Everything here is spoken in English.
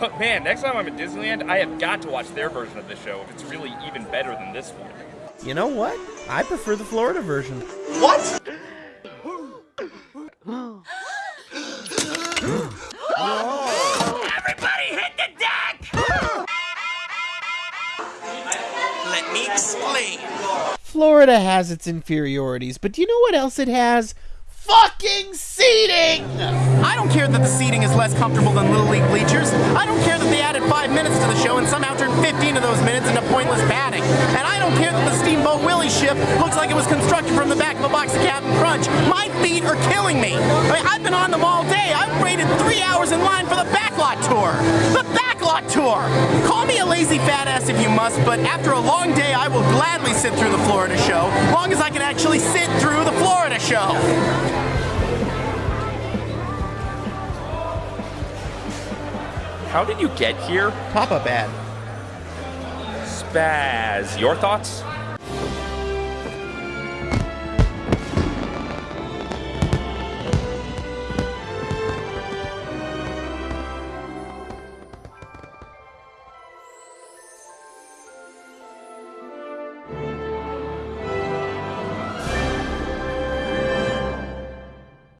But man, next time I'm at Disneyland, I have got to watch their version of the show if it's really even better than this one. You know what? I prefer the Florida version. What? Everybody hit the deck! Let me explain. Florida has its inferiorities, but do you know what else it has? Fucking seating! I don't care that the seating is less comfortable than Little League bleachers. I don't care that they added five minutes to the show and somehow turned 15 of those minutes into pointless padding. And I don't care that the Steamboat Willie ship looks like it was constructed from the back of a box of Cap'n Crunch. My feet are killing me. I mean, I've been on them all day. I've waited three hours in line for the backlot tour. The backlot tour! Call me a lazy fat ass if you must, but after a long day, I will gladly sit through the Florida show, long as I can actually sit through the Florida show. How did you get here? Pop-up ad. Spaz, your thoughts?